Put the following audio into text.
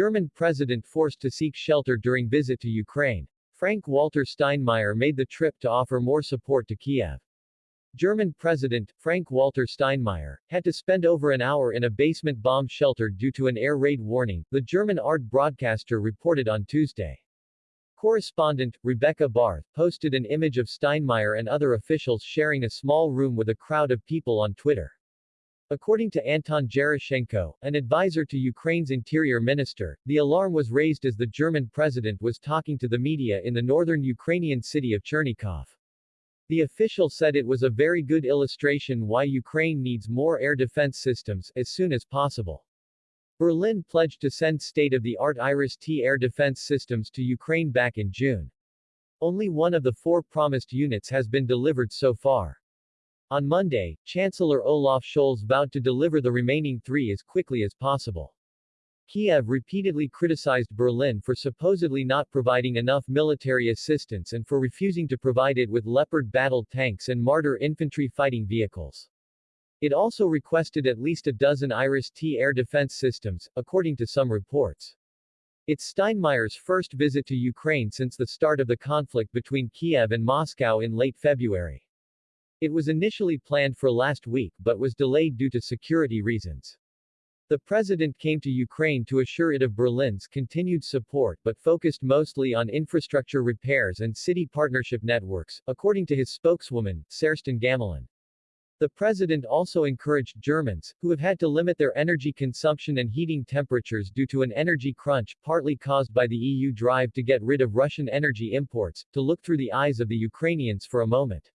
German president forced to seek shelter during visit to Ukraine. Frank-Walter Steinmeier made the trip to offer more support to Kiev. German President, Frank-Walter Steinmeier, had to spend over an hour in a basement bomb shelter due to an air raid warning, the German ARD broadcaster reported on Tuesday. Correspondent, Rebecca Barth, posted an image of Steinmeier and other officials sharing a small room with a crowd of people on Twitter. According to Anton Gerashchenko, an advisor to Ukraine's interior minister, the alarm was raised as the German president was talking to the media in the northern Ukrainian city of Chernigov. The official said it was a very good illustration why Ukraine needs more air defense systems, as soon as possible. Berlin pledged to send state-of-the-art Iris-T air defense systems to Ukraine back in June. Only one of the four promised units has been delivered so far. On Monday, Chancellor Olaf Scholz vowed to deliver the remaining three as quickly as possible. Kiev repeatedly criticized Berlin for supposedly not providing enough military assistance and for refusing to provide it with Leopard battle tanks and Marder infantry fighting vehicles. It also requested at least a dozen Iris-T air defense systems, according to some reports. It's Steinmeier's first visit to Ukraine since the start of the conflict between Kiev and Moscow in late February. It was initially planned for last week but was delayed due to security reasons. The president came to Ukraine to assure it of Berlin's continued support but focused mostly on infrastructure repairs and city partnership networks, according to his spokeswoman, Cerstin Gammelin. The president also encouraged Germans, who have had to limit their energy consumption and heating temperatures due to an energy crunch, partly caused by the EU drive to get rid of Russian energy imports, to look through the eyes of the Ukrainians for a moment.